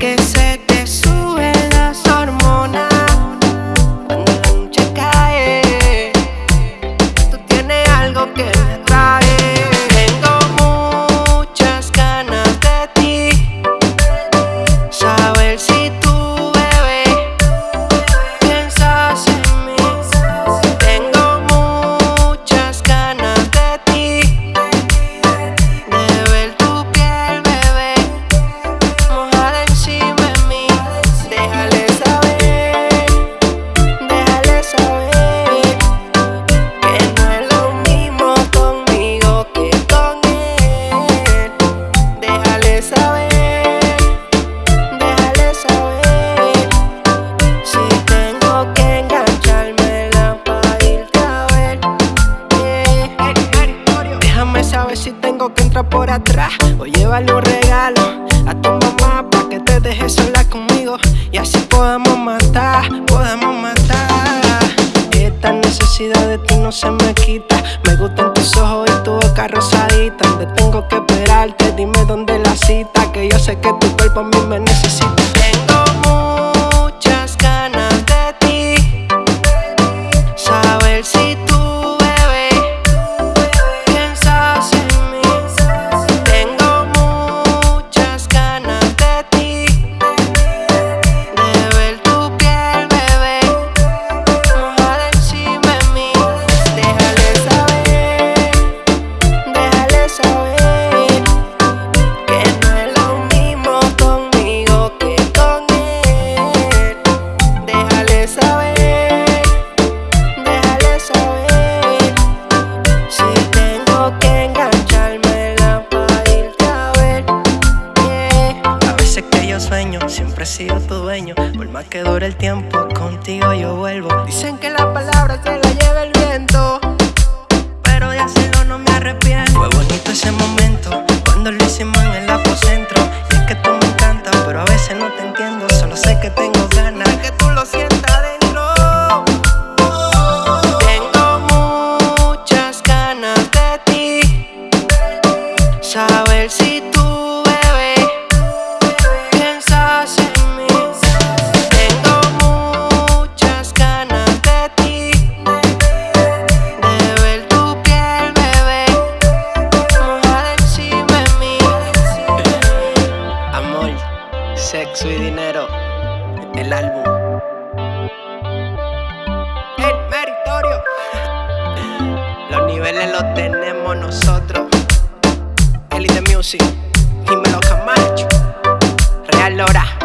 que se Déjale saber, déjale saber. Si tengo que engancharme la pa' a ver. Déjame saber si tengo que entrar por atrás O llevarle un regalo a tu mamá para que te dejes sola conmigo Y así podamos matar, podamos matar. Esta necesidad de ti no se me quita. Me gustan tus ojos y tu boca rosadita. Donde tengo que esperarte, dime dónde la cita. Que yo sé que tu cuerpo a mí me necesita. Sido tu dueño. Por más que dure el tiempo, contigo yo vuelvo. Dicen que la palabra se la lleva el viento, pero de hacerlo no me arrepiento. Fue bonito ese momento cuando lo hicimos en el apocentro. Y es que tú me encantas, pero a veces no te entiendo. Solo sé que tengo ganas de que tú lo sientas dentro. Tengo muchas ganas de ti. Saber si tú sexo y dinero. El álbum. El meritorio. Los niveles los tenemos nosotros. Elite Music. Dímelo Camacho. Real Lora.